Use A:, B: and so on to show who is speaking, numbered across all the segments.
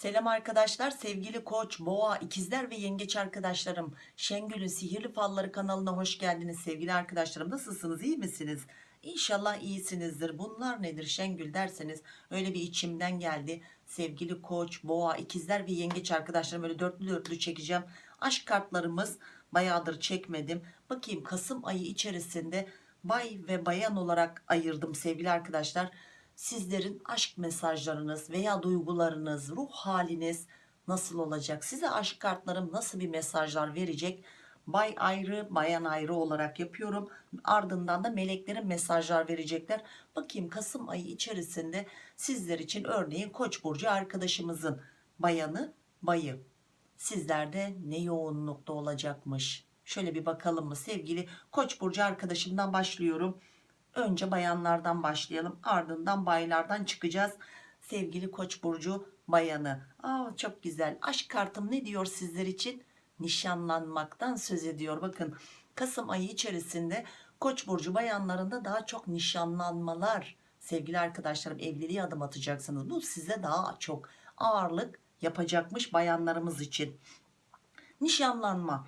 A: Selam arkadaşlar sevgili koç boğa ikizler ve yengeç arkadaşlarım. Şengül'ün sihirli falları kanalına hoş geldiniz sevgili arkadaşlarım. Nasılsınız iyi misiniz? İnşallah iyisinizdir. Bunlar nedir Şengül derseniz öyle bir içimden geldi. Sevgili koç boğa ikizler ve yengeç arkadaşlarım böyle dörtlü dörtlü çekeceğim. Aşk kartlarımız bayağıdır çekmedim. Bakayım Kasım ayı içerisinde bay ve bayan olarak ayırdım sevgili arkadaşlar sizlerin aşk mesajlarınız veya duygularınız, ruh haliniz nasıl olacak? Size aşk kartlarım nasıl bir mesajlar verecek? Bay ayrı, bayan ayrı olarak yapıyorum. Ardından da meleklerin mesajlar verecekler. Bakayım Kasım ayı içerisinde sizler için örneğin Koç burcu arkadaşımızın bayanı, bayı. Sizlerde ne yoğunlukta olacakmış? Şöyle bir bakalım mı sevgili Koç burcu arkadaşımdan başlıyorum. Önce bayanlardan başlayalım. Ardından baylardan çıkacağız. Sevgili Koç burcu bayanı. Aa çok güzel. Aşk kartım ne diyor sizler için? Nişanlanmaktan söz ediyor. Bakın Kasım ayı içerisinde Koç burcu bayanlarında daha çok nişanlanmalar. Sevgili arkadaşlarım evliliğe adım atacaksınız. Bu size daha çok ağırlık yapacakmış bayanlarımız için. Nişanlanma.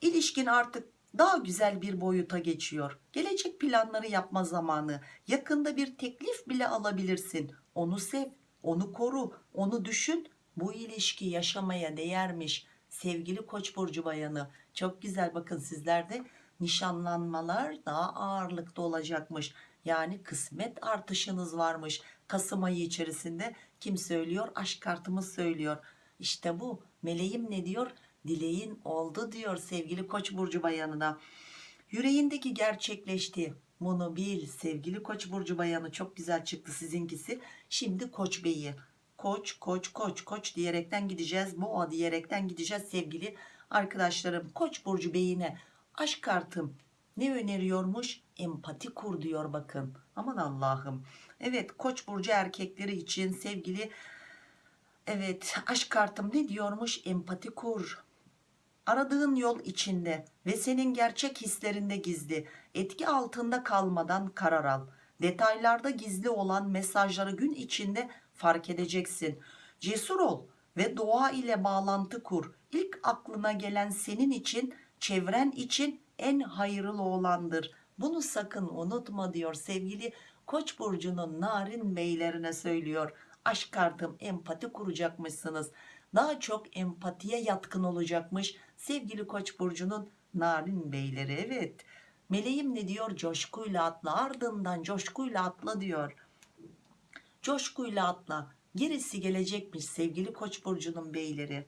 A: İlişkin artık daha güzel bir boyuta geçiyor. Gelecek planları yapma zamanı. Yakında bir teklif bile alabilirsin. Onu sev, onu koru, onu düşün. Bu ilişki yaşamaya değermiş. Sevgili Koç burcu bayanı. Çok güzel bakın sizlerde nişanlanmalar daha ağırlıkta olacakmış. Yani kısmet artışınız varmış. Kasım ayı içerisinde kim söylüyor? Aşk kartımız söylüyor. İşte bu. Meleğim ne diyor? Dileğin oldu diyor sevgili koç burcu bayanına. Yüreğindeki gerçekleşti. Bunu bil sevgili koç burcu bayanı. Çok güzel çıktı sizinkisi. Şimdi koç beyi. Koç koç koç koç diyerekten gideceğiz. Boğa diyerekten gideceğiz sevgili arkadaşlarım. Koç burcu beyine aşk kartım ne öneriyormuş? Empati kur diyor bakın. Aman Allah'ım. Evet koç burcu erkekleri için sevgili Evet aşk kartım ne diyormuş? Empati kur aradığın yol içinde ve senin gerçek hislerinde gizli. Etki altında kalmadan karar al. Detaylarda gizli olan mesajları gün içinde fark edeceksin. Cesur ol ve doğa ile bağlantı kur. İlk aklına gelen senin için çevren için en hayırlı olandır. Bunu sakın unutma diyor sevgili koç burcunun narin beylerine söylüyor. Aşk kartım empati kuracakmışsınız. Daha çok empatiye yatkın olacakmış sevgili koç burcunun narin beyleri evet. Meleğim ne diyor? Coşkuyla atla ardından coşkuyla atla diyor. Coşkuyla atla. Gerisi gelecekmiş sevgili koç burcunun beyleri.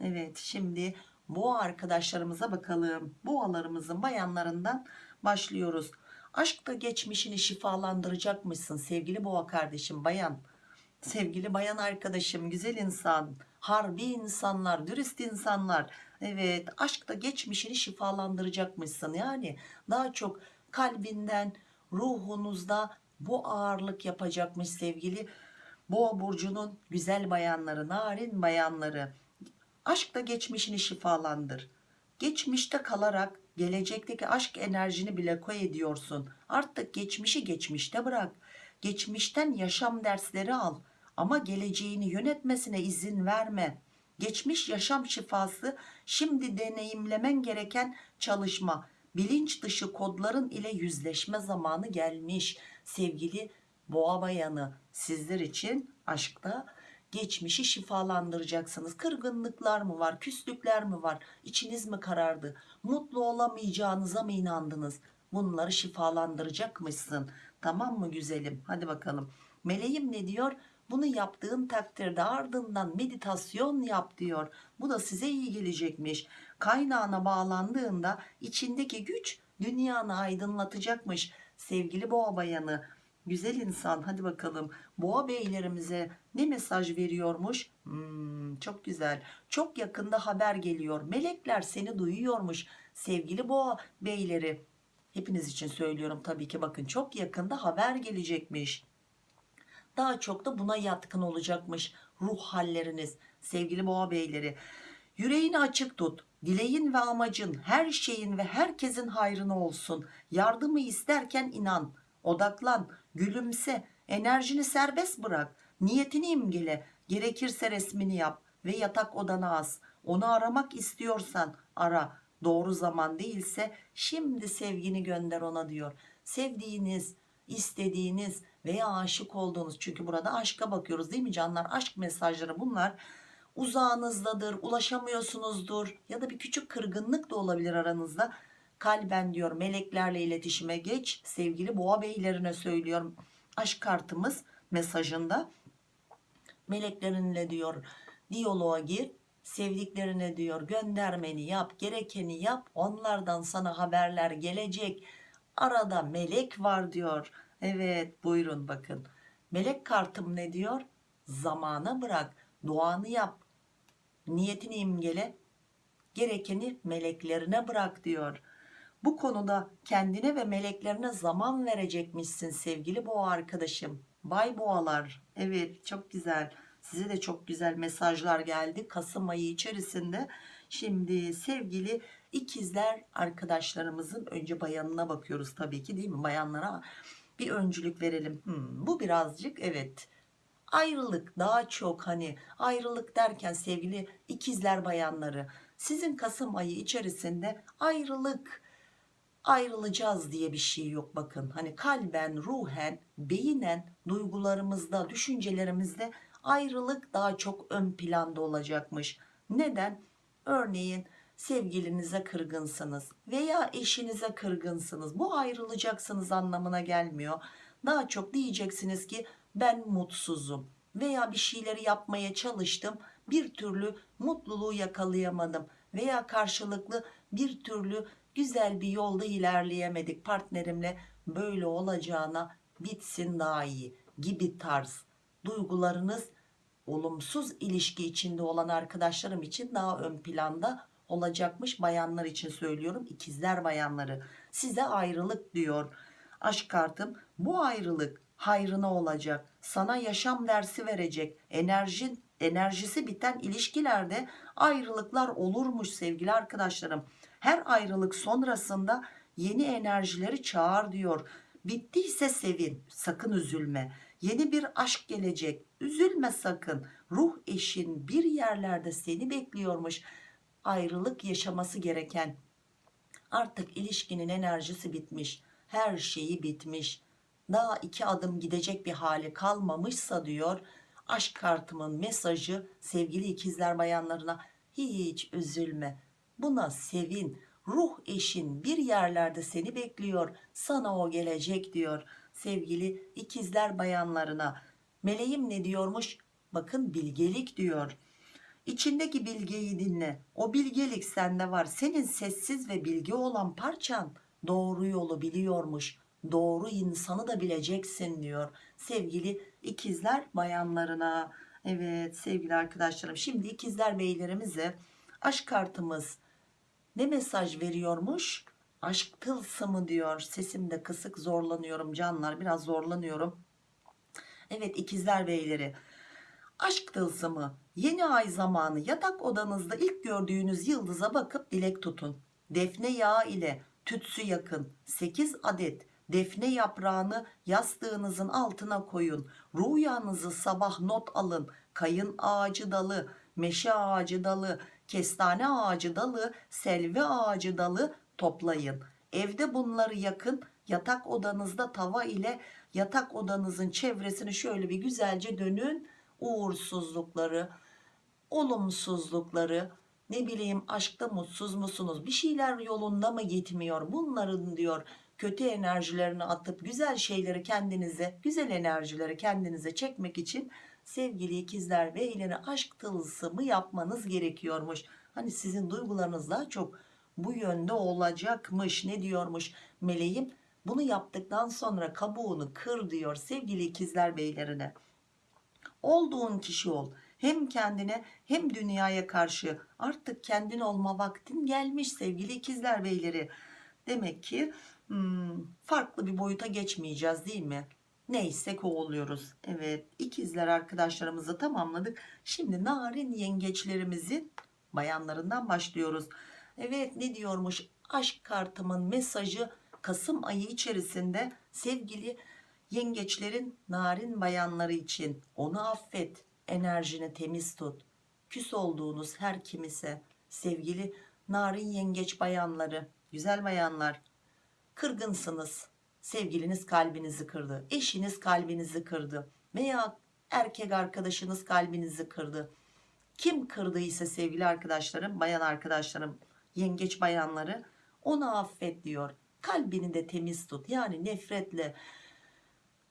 A: Evet şimdi boğa arkadaşlarımıza bakalım. Boğalarımızın bayanlarından başlıyoruz. Aşkta geçmişini şifalandıracakmışsın sevgili boğa kardeşim bayan. Sevgili bayan arkadaşım güzel insan harbi insanlar dürüst insanlar. Evet aşkta geçmişini şifalandıracakmışsın. Yani daha çok kalbinden ruhunuzda bu ağırlık yapacakmış sevgili boğa burcunun güzel bayanları narin bayanları. Aşkta geçmişini şifalandır. Geçmişte kalarak gelecekteki aşk enerjini bile koy ediyorsun. Artık geçmişi geçmişte bırak. Geçmişten yaşam dersleri al ama geleceğini yönetmesine izin verme. Geçmiş yaşam şifası şimdi deneyimlemen gereken çalışma. Bilinç dışı kodların ile yüzleşme zamanı gelmiş. Sevgili boğa bayanı sizler için aşkta geçmişi şifalandıracaksınız. Kırgınlıklar mı var küslükler mi var? İçiniz mi karardı? Mutlu olamayacağınıza mı inandınız? Bunları şifalandıracakmışsın. Tamam mı güzelim? Hadi bakalım. Meleğim ne diyor bunu yaptığın takdirde ardından meditasyon yap diyor. Bu da size iyi gelecekmiş. Kaynağına bağlandığında içindeki güç dünyanı aydınlatacakmış. Sevgili boğa bayanı güzel insan hadi bakalım. Boğa beylerimize ne mesaj veriyormuş? Hmm, çok güzel. Çok yakında haber geliyor. Melekler seni duyuyormuş sevgili boğa beyleri. Hepiniz için söylüyorum tabii ki. Bakın çok yakında haber gelecekmiş daha çok da buna yatkın olacakmış ruh halleriniz sevgili boğa beyleri yüreğini açık tut dileğin ve amacın her şeyin ve herkesin hayrına olsun yardımı isterken inan odaklan gülümse enerjini serbest bırak niyetini imgele Gerekirse resmini yap ve yatak odana as. Onu aramak istiyorsan ara. Doğru zaman değilse şimdi sevgini gönder ona diyor. Sevdiğiniz, istediğiniz veya aşık olduğunuz? Çünkü burada aşka bakıyoruz değil mi canlar? Aşk mesajları bunlar. Uzağınızdadır, ulaşamıyorsunuzdur. Ya da bir küçük kırgınlık da olabilir aranızda. Kalben diyor meleklerle iletişime geç. Sevgili boğa beylerine söylüyorum. Aşk kartımız mesajında. Meleklerinle diyor diyaloğa gir. Sevdiklerine diyor göndermeni yap gerekeni yap. Onlardan sana haberler gelecek. Arada melek var diyor evet buyurun bakın. Melek kartım ne diyor? Zamana bırak duanı yap. Niyetini imgele. Gerekeni meleklerine bırak diyor. Bu konuda kendine ve meleklerine zaman verecekmişsin sevgili boğa arkadaşım. Bay boğalar. Evet çok güzel. Size de çok güzel mesajlar geldi Kasım ayı içerisinde. Şimdi sevgili ikizler arkadaşlarımızın önce bayanına bakıyoruz tabii ki değil mi? Bayanlara bir öncülük verelim. Hmm, bu birazcık evet. Ayrılık daha çok hani ayrılık derken sevgili ikizler bayanları sizin Kasım ayı içerisinde ayrılık ayrılacağız diye bir şey yok bakın. Hani kalben ruhen beyinen duygularımızda düşüncelerimizde ayrılık daha çok ön planda olacakmış. Neden? Örneğin sevgilinize kırgınsınız veya eşinize kırgınsınız bu ayrılacaksınız anlamına gelmiyor. Daha çok diyeceksiniz ki ben mutsuzum veya bir şeyleri yapmaya çalıştım bir türlü mutluluğu yakalayamadım veya karşılıklı bir türlü güzel bir yolda ilerleyemedik partnerimle böyle olacağına bitsin daha iyi gibi tarz duygularınız olumsuz ilişki içinde olan arkadaşlarım için daha ön planda olacakmış bayanlar için söylüyorum. İkizler bayanları size ayrılık diyor. Aşk kartım bu ayrılık hayrına olacak. Sana yaşam dersi verecek. Enerjin enerjisi biten ilişkilerde ayrılıklar olurmuş sevgili arkadaşlarım. Her ayrılık sonrasında yeni enerjileri çağır diyor. Bittiyse sevin sakın üzülme. Yeni bir aşk gelecek. Üzülme sakın. Ruh eşin bir yerlerde seni bekliyormuş ayrılık yaşaması gereken. Artık ilişkinin enerjisi bitmiş her şeyi bitmiş. Daha iki adım gidecek bir hali kalmamışsa diyor aşk kartımın mesajı sevgili ikizler bayanlarına hiç üzülme buna sevin. Ruh eşin bir yerlerde seni bekliyor sana o gelecek diyor sevgili ikizler bayanlarına. Meleğim ne diyormuş? Bakın bilgelik diyor İçindeki bilgeyi dinle. O bilgelik sende var. Senin sessiz ve bilgi olan parçan doğru yolu biliyormuş. Doğru insanı da bileceksin diyor sevgili ikizler bayanlarına. Evet sevgili arkadaşlarım şimdi ikizler beylerimize aşk kartımız ne mesaj veriyormuş? Aşk tılsımı diyor. Sesimde kısık zorlanıyorum canlar biraz zorlanıyorum. Evet ikizler beyleri aşk tılsımı yeni ay zamanı. Yatak odanızda ilk gördüğünüz yıldıza bakıp dilek tutun. Defne yağı ile tütsü yakın. 8 adet defne yaprağını yastığınızın altına koyun. Rüyanızı sabah not alın. Kayın ağacı dalı meşe ağacı dalı kestane ağacı dalı selvi ağacı dalı toplayın. Evde bunları yakın. Yatak odanızda tava ile yatak odanızın çevresini şöyle bir güzelce dönün uğursuzlukları olumsuzlukları ne bileyim aşkta mutsuz musunuz bir şeyler yolunda mı gitmiyor bunların diyor kötü enerjilerini atıp güzel şeyleri kendinize güzel enerjileri kendinize çekmek için sevgili ikizler beyleri aşk tılsımı yapmanız gerekiyormuş. Hani sizin duygularınız daha çok bu yönde olacakmış ne diyormuş meleğim? Bunu yaptıktan sonra kabuğunu kır diyor sevgili ikizler beylerine olduğun kişi ol. Hem kendine hem dünyaya karşı artık kendin olma vaktin gelmiş sevgili ikizler beyleri. Demek ki hmm, farklı bir boyuta geçmeyeceğiz değil mi? Neysek o oluyoruz evet ikizler arkadaşlarımızı tamamladık. Şimdi narin yengeçlerimizin bayanlarından başlıyoruz. Evet ne diyormuş? Aşk kartımın mesajı Kasım ayı içerisinde sevgili yengeçlerin narin bayanları için onu affet enerjini temiz tut. Küs olduğunuz her kimise sevgili narin yengeç bayanları güzel bayanlar. Kırgınsınız sevgiliniz kalbinizi kırdı eşiniz kalbinizi kırdı veya erkek arkadaşınız kalbinizi kırdı. Kim kırdıysa sevgili arkadaşlarım bayan arkadaşlarım yengeç bayanları onu affet diyor. Kalbini de temiz tut. Yani nefretle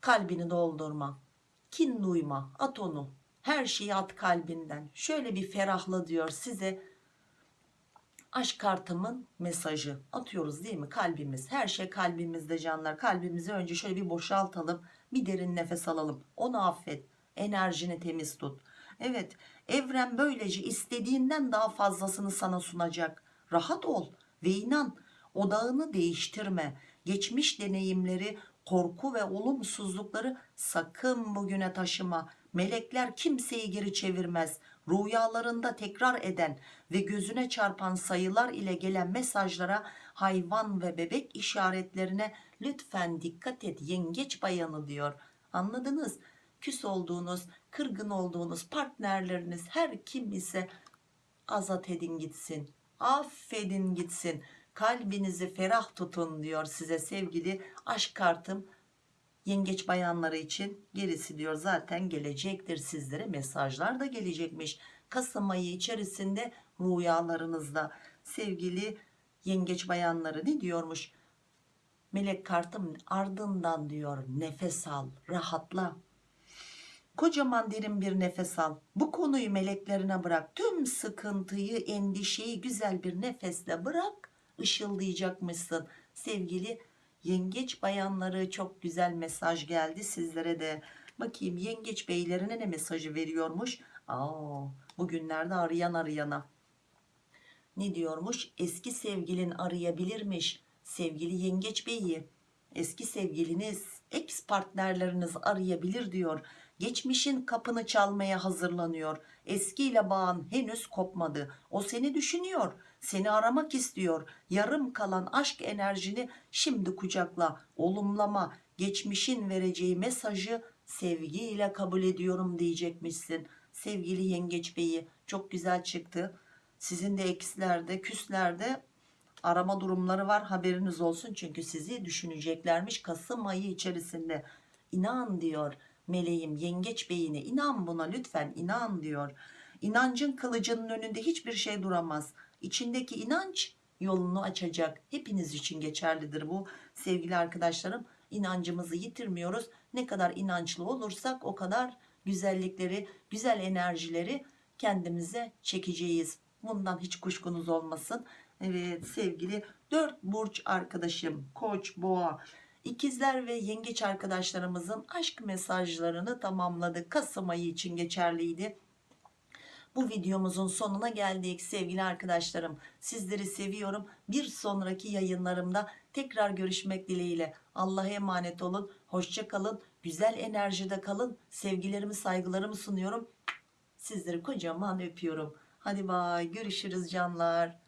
A: kalbini doldurma. Kin duyma at onu. Her şeyi at kalbinden. Şöyle bir ferahla diyor size. Aşk kartımın mesajı. Atıyoruz değil mi? Kalbimiz. Her şey kalbimizde canlar. Kalbimizi önce şöyle bir boşaltalım. Bir derin nefes alalım. Onu affet. Enerjini temiz tut. Evet evren böylece istediğinden daha fazlasını sana sunacak. Rahat ol ve inan odağını değiştirme. Geçmiş deneyimleri korku ve olumsuzlukları sakın bugüne taşıma. Melekler kimseyi geri çevirmez. Rüyalarında tekrar eden ve gözüne çarpan sayılar ile gelen mesajlara hayvan ve bebek işaretlerine lütfen dikkat et yengeç bayanı diyor. Anladınız? Küs olduğunuz kırgın olduğunuz partnerleriniz her kim ise azat edin gitsin affedin gitsin kalbinizi ferah tutun diyor size sevgili aşk kartım. Yengeç bayanları için gerisi diyor zaten gelecektir sizlere. Mesajlar da gelecekmiş. Kasım ayı içerisinde rüyalarınızda sevgili yengeç bayanları ne diyormuş? Melek kartım ardından diyor nefes al rahatla. Kocaman derin bir nefes al. Bu konuyu meleklerine bırak. Tüm sıkıntıyı endişeyi güzel bir nefesle bırak ışıldayacakmışsın. Sevgili yengeç bayanları çok güzel mesaj geldi sizlere de. Bakayım yengeç beylerine ne mesajı veriyormuş? Aa, bugünlerde arayan arayana. Ne diyormuş? Eski sevgilin arayabilirmiş sevgili yengeç beyi. Eski sevgiliniz ex partnerleriniz arayabilir diyor. Geçmişin kapını çalmaya hazırlanıyor. Eskiyle bağın henüz kopmadı. O seni düşünüyor seni aramak istiyor. Yarım kalan aşk enerjini şimdi kucakla. Olumlama geçmişin vereceği mesajı sevgiyle kabul ediyorum diyecekmişsin. Sevgili yengeç beyi çok güzel çıktı. Sizin de ekslerde küslerde arama durumları var haberiniz olsun. Çünkü sizi düşüneceklermiş Kasım ayı içerisinde. İnan diyor meleğim yengeç beyine inan buna lütfen inan diyor. İnancın kılıcının önünde hiçbir şey duramaz içindeki inanç yolunu açacak. Hepiniz için geçerlidir bu. Sevgili arkadaşlarım inancımızı yitirmiyoruz. Ne kadar inançlı olursak o kadar güzellikleri güzel enerjileri kendimize çekeceğiz. Bundan hiç kuşkunuz olmasın. Evet sevgili dört burç arkadaşım koç boğa. İkizler ve yengeç arkadaşlarımızın aşk mesajlarını tamamladık. Kasım ayı için geçerliydi bu videomuzun sonuna geldik sevgili arkadaşlarım. Sizleri seviyorum. Bir sonraki yayınlarımda tekrar görüşmek dileğiyle. Allah'a emanet olun. Hoşça kalın. Güzel enerjide kalın. Sevgilerimi saygılarımı sunuyorum. Sizleri kocaman öpüyorum. Hadi bay. Görüşürüz canlar